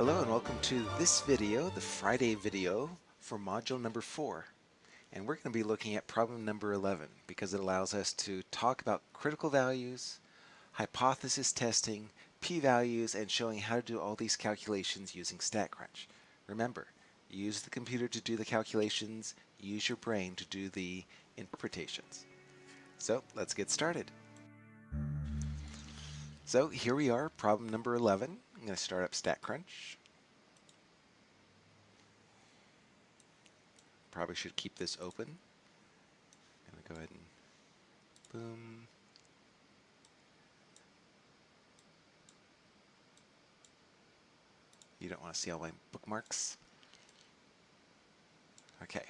Hello and welcome to this video, the Friday video for module number 4. And we're going to be looking at problem number 11 because it allows us to talk about critical values, hypothesis testing, p-values, and showing how to do all these calculations using StatCrunch. Remember, use the computer to do the calculations, use your brain to do the interpretations. So let's get started. So here we are, problem number 11. I'm going to start up StatCrunch. Probably should keep this open. I'm going to go ahead and boom. You don't want to see all my bookmarks. Okay,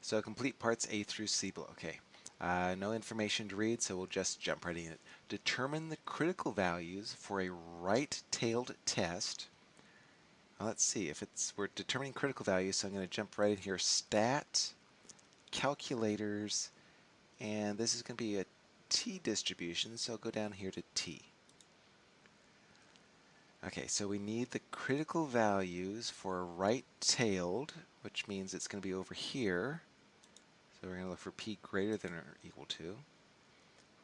so complete parts A through C below. Okay, uh, no information to read, so we'll just jump right in. Determine the critical values for a right-tailed test. Now let's see if it's we're determining critical values, so I'm going to jump right in here. Stat, calculators, and this is going to be a t distribution, so I'll go down here to t. Okay, so we need the critical values for right-tailed, which means it's going to be over here. So we're going to look for p greater than or equal to.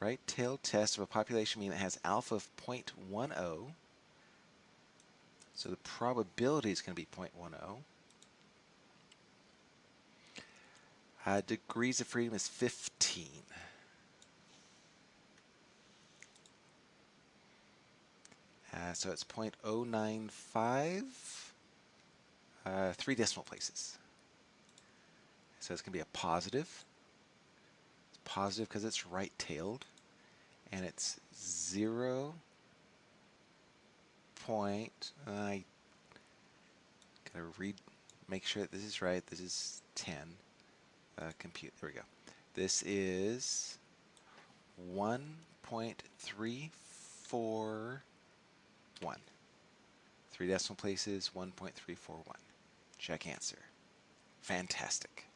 Right-tailed test of a population mean that has alpha of 0.10. So the probability is going to be 0.10. Uh, degrees of freedom is 15. Uh, so it's 0.095, uh, three decimal places. So it's going to be a positive. It's positive because it's right-tailed. And it's 0 point, I gotta read, make sure that this is right. This is 10. Uh, compute, there we go. This is 1.341. Three decimal places, 1.341. Check answer. Fantastic.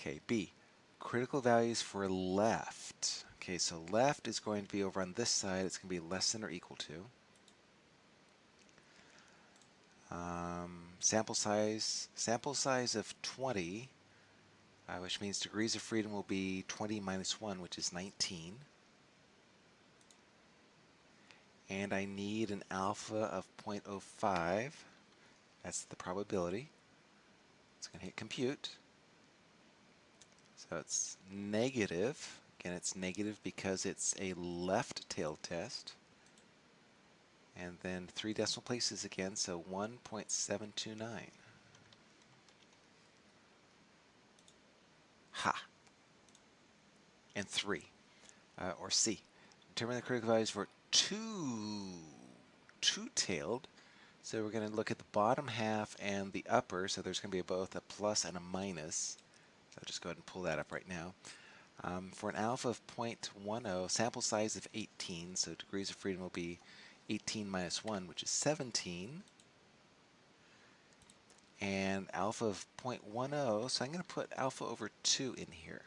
Okay, B, critical values for left. Okay, so left is going to be over on this side. It's going to be less than or equal to. Um, sample size, sample size of 20, uh, which means degrees of freedom will be 20 minus 1, which is 19. And I need an alpha of 0.05. That's the probability. It's going to hit compute. So it's negative. Again, it's negative because it's a left tail test. And then three decimal places again, so 1.729. Ha. And 3, uh, or C. Determine the critical values for two, two-tailed. So we're going to look at the bottom half and the upper, so there's going to be both a plus and a minus. So I'll just go ahead and pull that up right now. Um, for an alpha of 0.10, sample size of 18, so degrees of freedom will be 18 minus 1, which is 17. And alpha of 0.10, so I'm going to put alpha over 2 in here.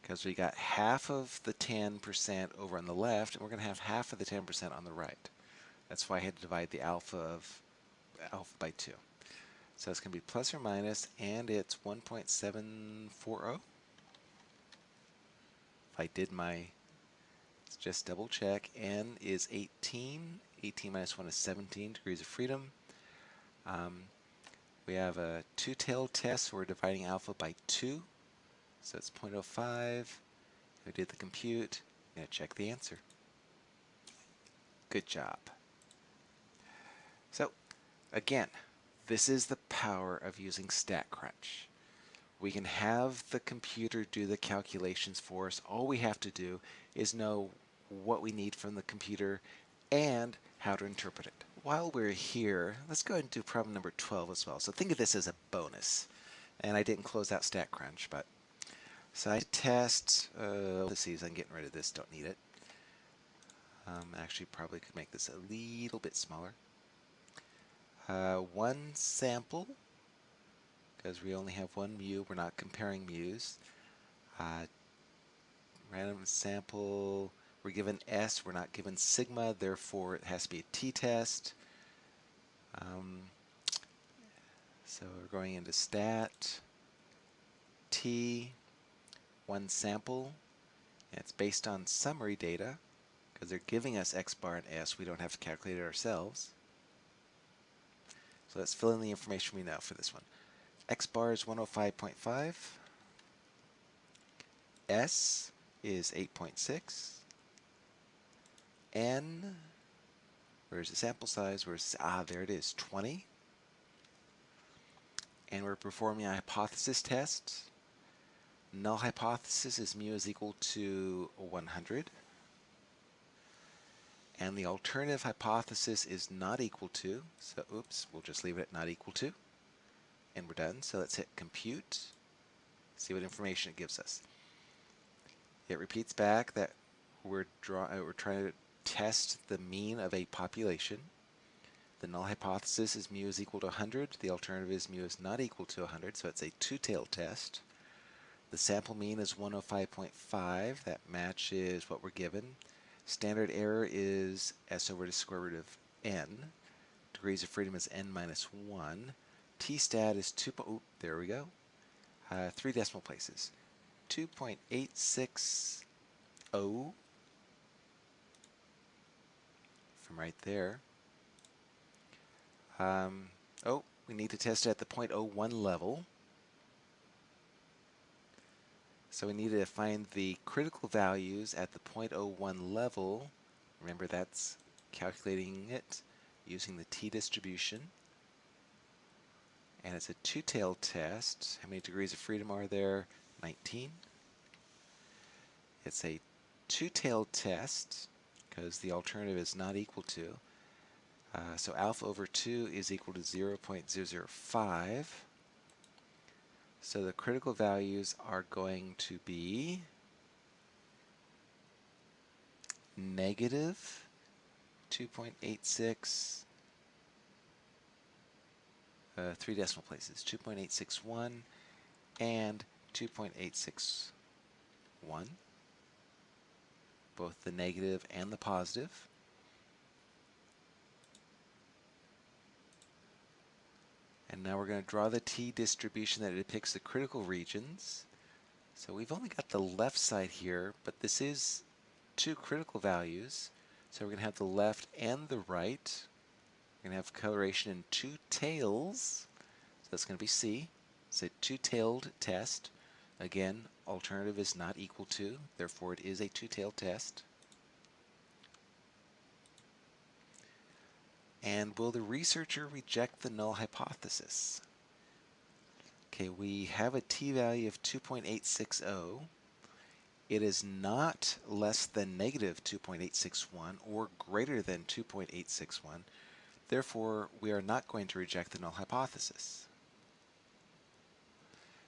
Because we got half of the 10% over on the left, and we're going to have half of the 10% on the right. That's why I had to divide the alpha of alpha by 2. So it's going to be plus or minus, and it's 1.740. If I did my, let's just double check, n is 18. 18 minus 1 is 17 degrees of freedom. Um, we have a two-tailed test, so we're dividing alpha by 2. So it's 0.05. We did the compute. To check the answer. Good job. So, again, this is the power of using StatCrunch. We can have the computer do the calculations for us. All we have to do is know what we need from the computer and how to interpret it. While we're here, let's go ahead and do problem number 12 as well. So think of this as a bonus. And I didn't close out StatCrunch, but side test, uh, let's see, I'm getting rid of this, don't need it. Um, actually probably could make this a little bit smaller uh, one sample because we only have one mu, we're not comparing mu's. Uh, random sample We're given S, we're not given sigma, therefore it has to be a t-test. Um, so we're going into stat, t, one sample, it's based on summary data, because they're giving us x bar and s, we don't have to calculate it ourselves. So let's fill in the information we know for this one. x bar is 105.5, s is 8.6, n, where's the sample size? Where's, ah, there it is, 20. And we're performing a hypothesis test. Null hypothesis is mu is equal to 100. And the alternative hypothesis is not equal to, so oops, we'll just leave it at not equal to. And we're done. So let's hit compute, see what information it gives us. It repeats back that we're, draw, uh, we're trying to test the mean of a population. The null hypothesis is mu is equal to 100. The alternative is mu is not equal to 100, so it's a two-tailed test. The sample mean is 105.5. That matches what we're given. Standard error is s over the square root of n. Degrees of freedom is n minus 1. t-stat is 2, oh, there we go. Uh, three decimal places. 2.860 from right there. Um, oh, we need to test it at the 0.01 level. So we need to find the critical values at the 0.01 level. Remember that's calculating it using the t-distribution. And it's a two-tailed test. How many degrees of freedom are there? 19. It's a two-tailed test because the alternative is not equal to. Uh, so alpha over 2 is equal to 0 0.005. So the critical values are going to be negative 2.86, uh, three decimal places, 2.861 and 2.861 both the negative and the positive. And now we're going to draw the t-distribution that depicts the critical regions. So we've only got the left side here, but this is two critical values. So we're going to have the left and the right. We're going to have coloration in two tails. So that's going to be C. It's a two-tailed test. Again, alternative is not equal to, therefore it is a two-tailed test. And will the researcher reject the null hypothesis? Okay, we have a t-value of 2.860. It is not less than negative 2.861 or greater than 2.861. Therefore, we are not going to reject the null hypothesis.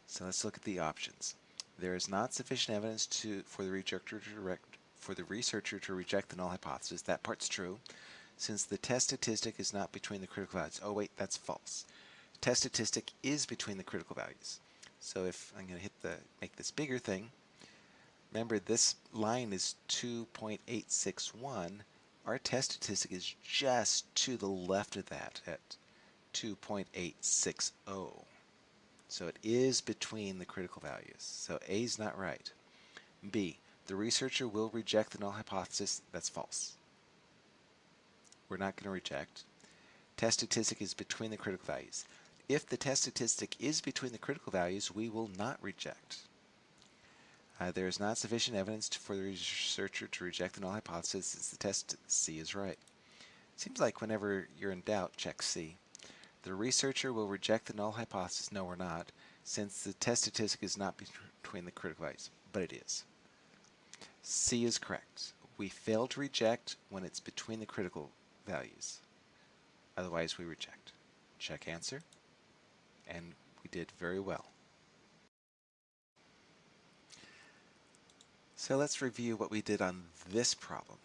So let's look at the options. There is not sufficient evidence to for the researcher to direct, for the researcher to reject the null hypothesis. That part's true, since the test statistic is not between the critical values. Oh wait, that's false. Test statistic is between the critical values. So if I'm going to hit the make this bigger thing, remember this line is 2.861. Our test statistic is just to the left of that at 2.860. So it is between the critical values. So A is not right. B, the researcher will reject the null hypothesis. That's false. We're not going to reject. Test statistic is between the critical values. If the test statistic is between the critical values, we will not reject. Uh, there is not sufficient evidence for the researcher to reject the null hypothesis since the test C is right. Seems like whenever you're in doubt, check C. The researcher will reject the null hypothesis. No, we're not, since the test statistic is not between the critical values, but it is. C is correct. We fail to reject when it's between the critical values. Otherwise, we reject. Check answer. And we did very well. So let's review what we did on this problem.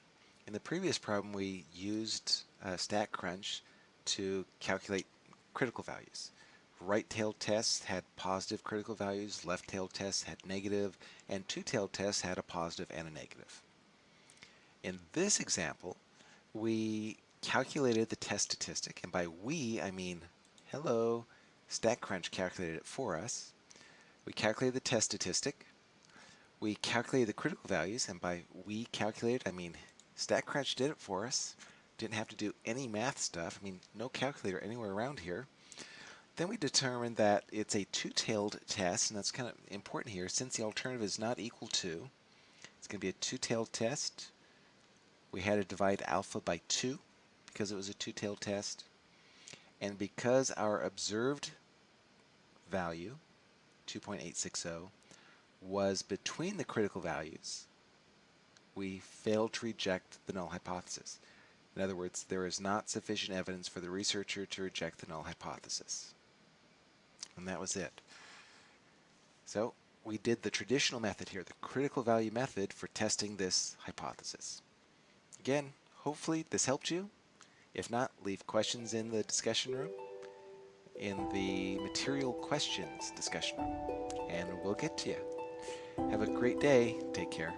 In the previous problem, we used uh, StatCrunch to calculate critical values. Right-tailed tests had positive critical values, left-tailed tests had negative, and two-tailed tests had a positive and a negative. In this example, we calculated the test statistic, and by we, I mean, hello, StatCrunch calculated it for us. We calculated the test statistic. We calculated the critical values, and by we calculated, I mean, StatCrunch did it for us. Didn't have to do any math stuff. I mean, no calculator anywhere around here. Then we determined that it's a two-tailed test, and that's kind of important here. Since the alternative is not equal to, it's going to be a two-tailed test. We had to divide alpha by 2 because it was a two-tailed test. And because our observed value, 2.860, was between the critical values, we failed to reject the null hypothesis. In other words, there is not sufficient evidence for the researcher to reject the null hypothesis. And that was it. So we did the traditional method here, the critical value method for testing this hypothesis. Again, hopefully this helped you. If not, leave questions in the discussion room, in the material questions discussion room, and we'll get to you. Have a great day. Take care.